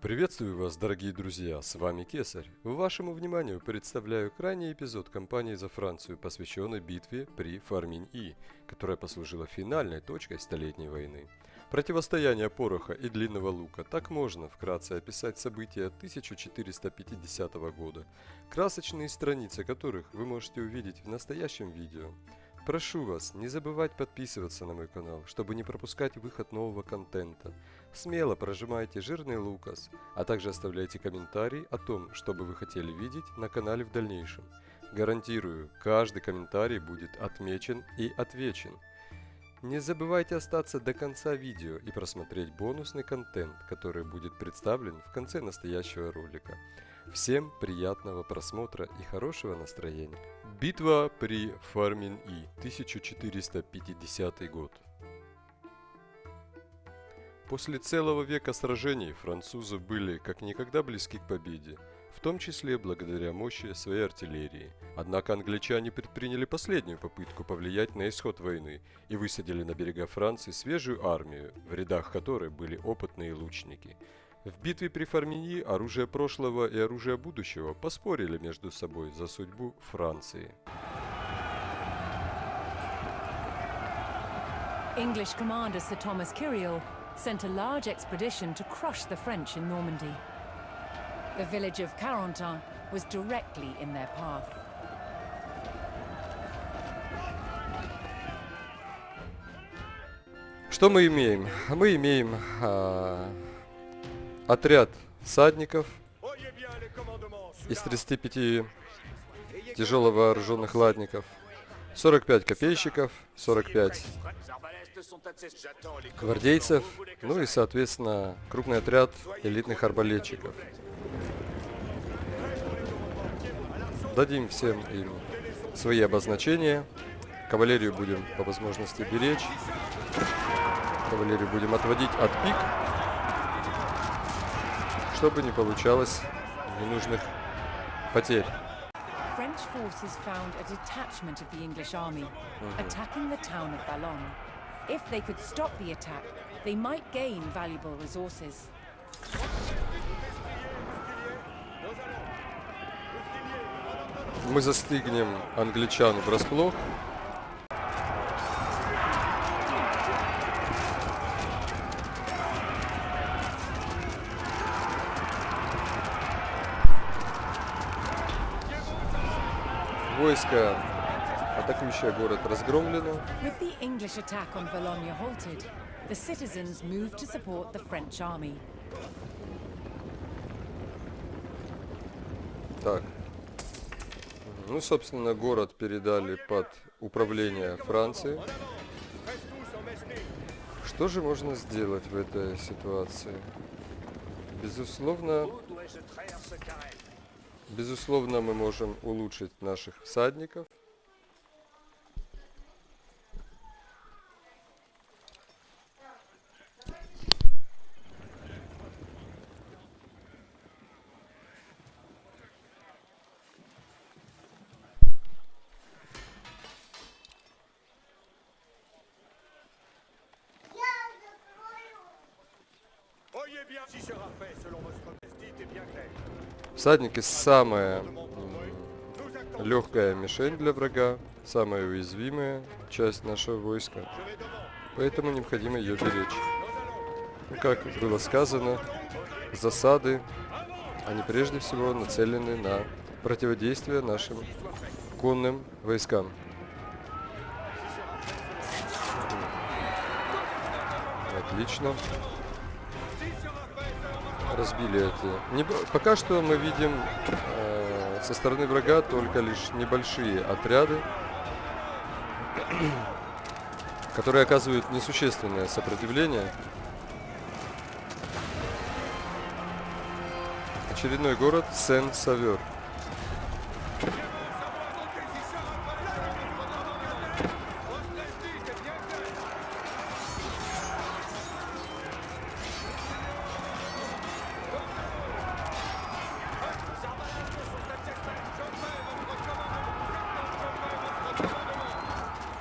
Приветствую вас, дорогие друзья, с вами Кесарь. Вашему вниманию представляю крайний эпизод кампании за Францию, посвященной битве при Фарминь-И, которая послужила финальной точкой Столетней войны. Противостояние пороха и длинного лука так можно вкратце описать события 1450 года, красочные страницы которых вы можете увидеть в настоящем видео. Прошу вас не забывать подписываться на мой канал, чтобы не пропускать выход нового контента. Смело прожимайте жирный лукас, а также оставляйте комментарий о том, что бы вы хотели видеть на канале в дальнейшем. Гарантирую, каждый комментарий будет отмечен и отвечен. Не забывайте остаться до конца видео и просмотреть бонусный контент, который будет представлен в конце настоящего ролика. Всем приятного просмотра и хорошего настроения. Битва при Фармин-И, 1450 год. После целого века сражений французы были как никогда близки к победе, в том числе благодаря мощи своей артиллерии. Однако англичане предприняли последнюю попытку повлиять на исход войны и высадили на берега Франции свежую армию, в рядах которой были опытные лучники. В битве при Фарминьи оружие прошлого и оружие будущего поспорили между собой за судьбу Франции. English commander Sir Thomas Kiriel sent a large expedition to crush the French in Normandy. The village of Carentan was directly in their path. Что мы имеем? Мы имеем а, отряд всадников из 35 тяжело вооруженных ладников, 45 копейщиков, 45 гвардейцев, ну и, соответственно, крупный отряд элитных арбалетчиков. Дадим всем им свои обозначения. Кавалерию будем по возможности беречь. Кавалерию будем отводить от пик, чтобы не получалось ненужных потерь. French forces found a detachment of the English army attacking the town of Ballon. If they could stop the attack, they might gain valuable resources. Мы застигнем англичан врасплох. Войско, атакующее город, разгромлено. With the English attack on Valognes halted, the citizens moved to support the French army. Так. Ну, собственно, город передали под управление Франции. Что же можно сделать в этой ситуации? Безусловно, безусловно, мы можем улучшить наших всадников. Bien si sera fait selon votre destin est bien clair. Всадники самая легкая мишень для врага, самая уязвимая часть нашего войска. Поэтому необходимо ее беречь. Ну, Как было сказано, засады, они прежде всего нацелены на противодействие нашим конным войскам. Отлично. Разбили эти. Не пока что мы видим э, со стороны врага только лишь небольшие отряды, которые оказывают несущественное сопротивление. Очередной город Сен-Савер.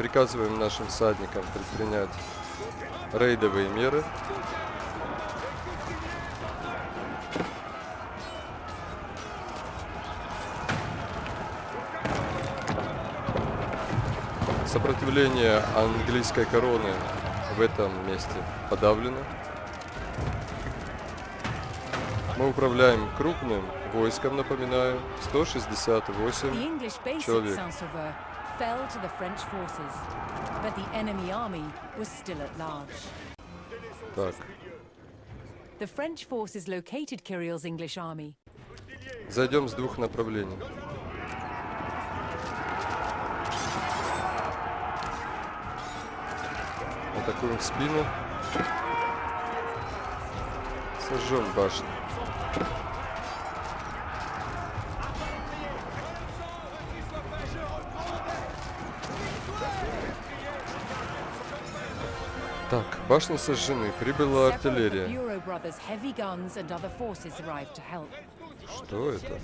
Приказываем нашим всадникам предпринять рейдовые меры. Сопротивление английской короны в этом месте подавлено. Мы управляем крупным войском, напоминаю, 168 человек. Fell to the French forces, but the enemy army was still at large. Так, The French forces located Kirill's English army. зайдем с двух направлений. Атакуем в спину. Сожжем башню. Башни сожжены. Прибыла артиллерия. Что это?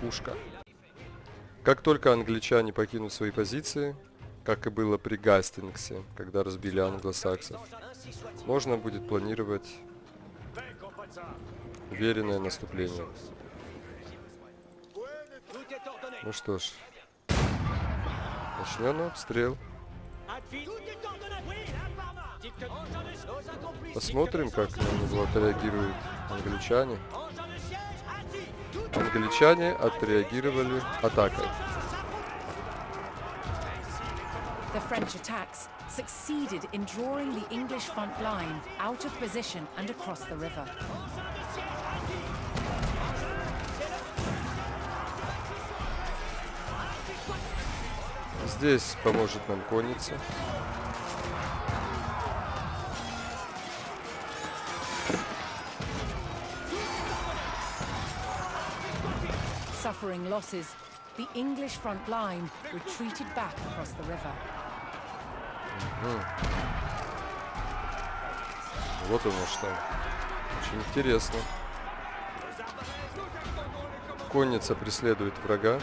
Пушка. Как только англичане покинут свои позиции, как и было при Гастингсе, когда разбили англосаксов, можно будет планировать уверенное наступление. Ну что ж, начнем обстрел. Посмотрим, как отреагируют англичане. Англичане отреагировали атакой. The French attacks succeeded in drawing the English front line out of position and across the river. Здесь поможет нам конница. Losses, the English front line retreated back across the river. Вот оно что. Очень интересно. Конница преследует врага.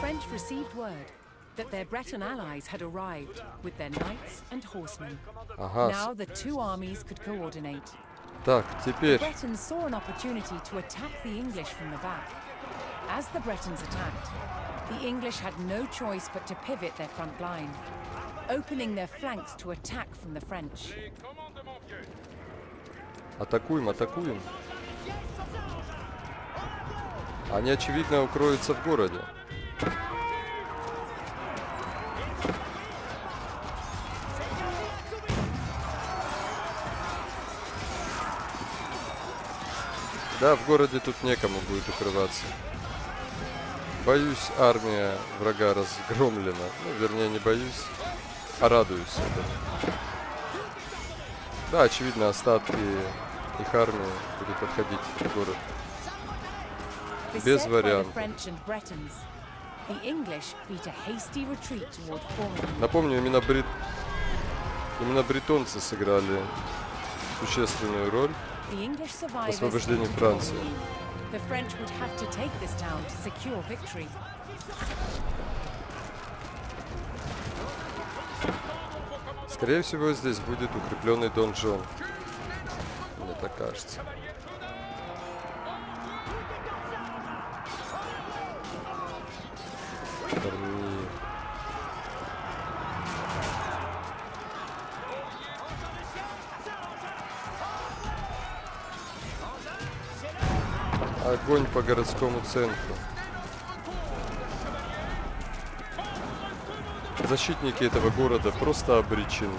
French received word that their Breton allies had arrived with their knights and horsemen. Ага, с- Now the two armies could coordinate. так, теперь Bretons saw an opportunity to attack the English from the back. As the Bretons attacked, the English had no choice but to pivot their front line, opening their flanks to attack from the French. атакуем, атакуем. Они, очевидно, укроются в городе. Да, в городе тут некому будет укрываться. Боюсь, армия врага разгромлена. Ну, вернее, не боюсь, а радуюсь этому. Да, очевидно, остатки их армии будут подходить в город. Без вариантов. Напомню, именно, брит... именно бретонцы сыграли существенную роль. Освобождение Франции. Скорее всего, здесь будет укрепленный донжон. Мне так кажется. Корни. Огонь по городскому центру. Защитники этого города просто обречены.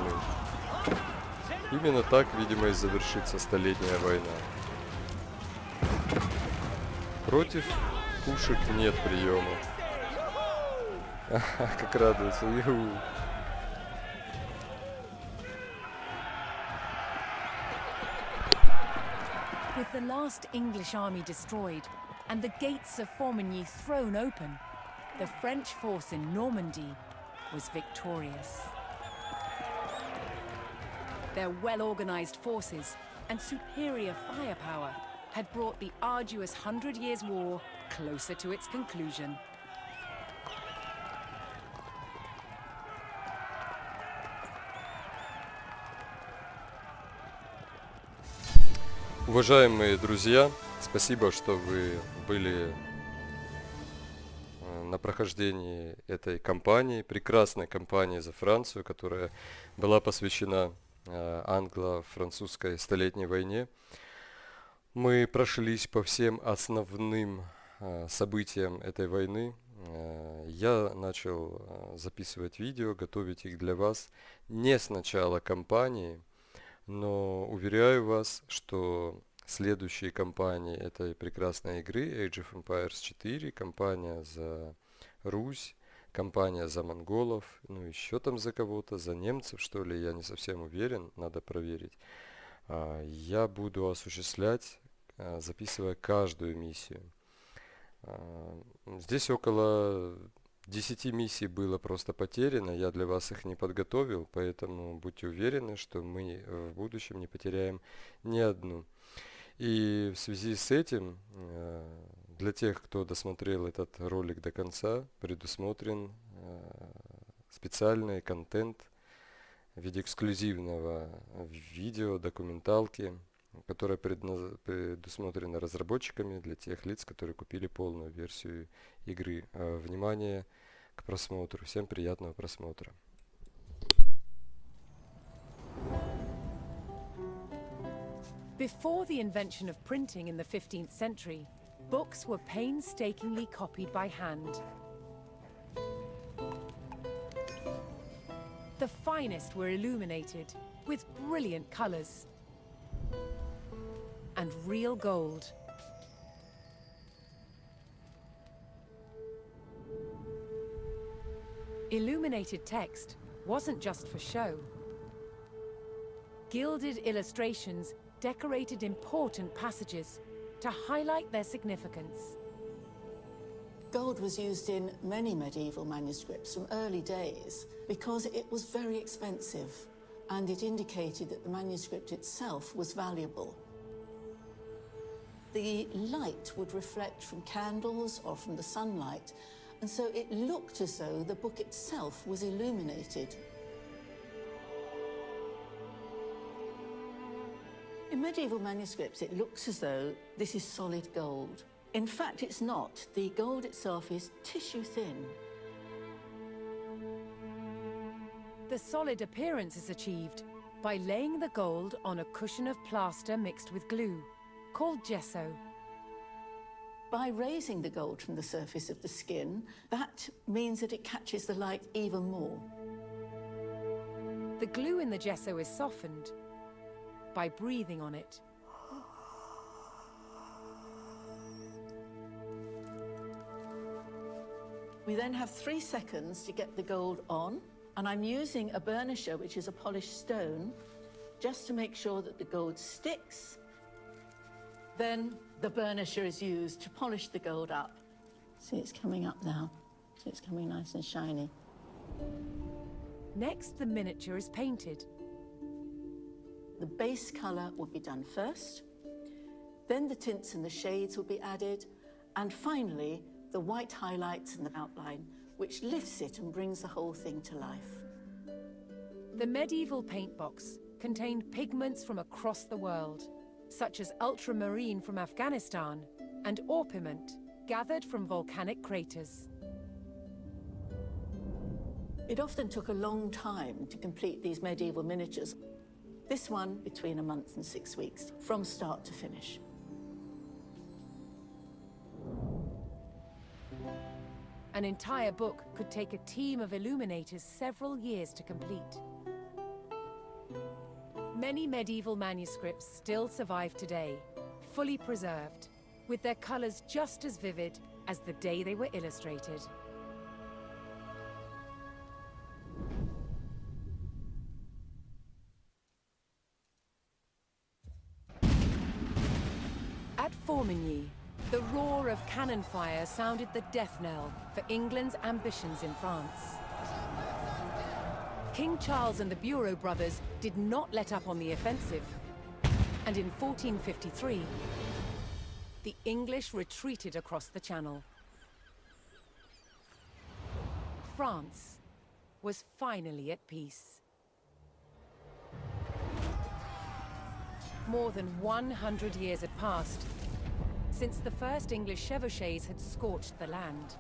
Именно так, видимо, и завершится столетняя война. Против пушек нет приема. Как радуется. With the last English army destroyed and the gates of Formigny thrown open, the French force in Normandy was victorious. Their well-organized forces and superior firepower had brought the arduous Hundred Years' War closer to its conclusion. Уважаемые друзья, Спасибо, что вы были э, на прохождении этой кампании, прекрасной кампании за Францию, которая была посвящена э, англо-французской столетней войне. Мы прошлись по всем основным э, событиям этой войны. Я начал записывать видео, готовить их для вас не с начала кампании, но уверяю вас, что следующие кампании этой прекрасной игры Age of Empires 4, кампания за Русь, кампания за монголов, ну еще там за кого-то, за немцев что ли, я не совсем уверен, надо проверить. А, я буду осуществлять, а, записывая каждую миссию. А, здесь около 10 миссий было просто потеряно, я для вас их не подготовил, поэтому будьте уверены, что мы в будущем не потеряем ни одну. И в связи с этим, э, для тех, кто досмотрел этот ролик до конца, предусмотрен э, специальный контент в виде эксклюзивного видео, документалки, которая предусмотрена разработчиками для тех лиц, которые купили полную версию игры. Э, внимание к просмотру. Всем приятного просмотра. Before the invention of printing in the 15th century, books were painstakingly copied by hand. The finest were illuminated with brilliant colours and real gold. Illuminated text wasn't just for show. Gilded illustrations decorated important passages to highlight their significance. Gold was used in many medieval manuscripts from early days because it was very expensive and it indicated that the manuscript itself was valuable. The light would reflect from candles or from the sunlight, and so it looked as though the book itself was illuminated. In medieval manuscripts, it looks as though this is solid gold. In fact, it's not. The gold itself is tissue thin. The solid appearance is achieved by laying the gold on a cushion of plaster mixed with glue, called gesso. By raising the gold from the surface of the skin, that means that it catches the light even more. The glue in the gesso is softened by breathing on it. We then have three seconds to get the gold on, and I'm using a burnisher, which is a polished stone, just to make sure that the gold sticks. Then the burnisher is used to polish the gold up. See, it's coming up now. See, it's coming nice and shiny. Next, the miniature is painted. The base colour will be done first, then the tints and the shades will be added, and finally the white highlights and the outline, which lifts it and brings the whole thing to life. The medieval paint box contained pigments from across the world, such as ultramarine from Afghanistan and orpiment gathered from volcanic craters. It often took a long time to complete these medieval miniatures. This one between a month and six weeks, from start to finish. An entire book could take a team of illuminators several years to complete. Many medieval manuscripts still survive today, fully preserved, with their colours just as vivid as the day they were illustrated. At Formigny, the roar of cannon fire sounded the death knell for England's ambitions in France. King Charles and the Bureau brothers did not let up on the offensive. And in 1453, the English retreated across the Channel. France was finally at peace. More than 100 years had passed, since the first English chevauchés had scorched the land.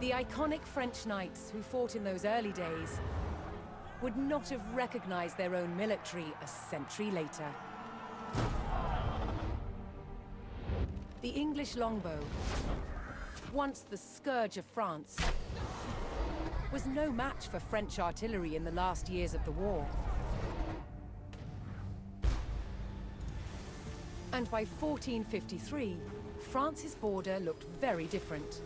The iconic French knights who fought in those early days would not have recognized their own military a century later. The English longbow, once the scourge of France, was no match for French artillery in the last years of the war. And by 1453, France's border looked very different,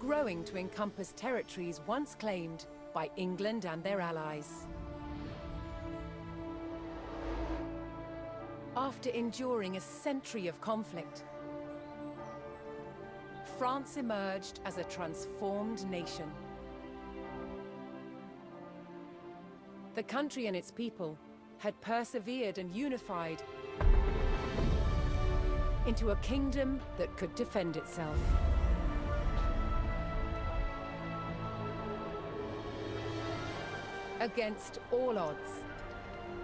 growing to encompass territories once claimed by England and their allies. After enduring a century of conflict, France emerged as a transformed nation. The country and its people had persevered and unified into a kingdom that could defend itself. Against all odds,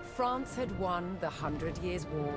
France had won the Hundred Years' War.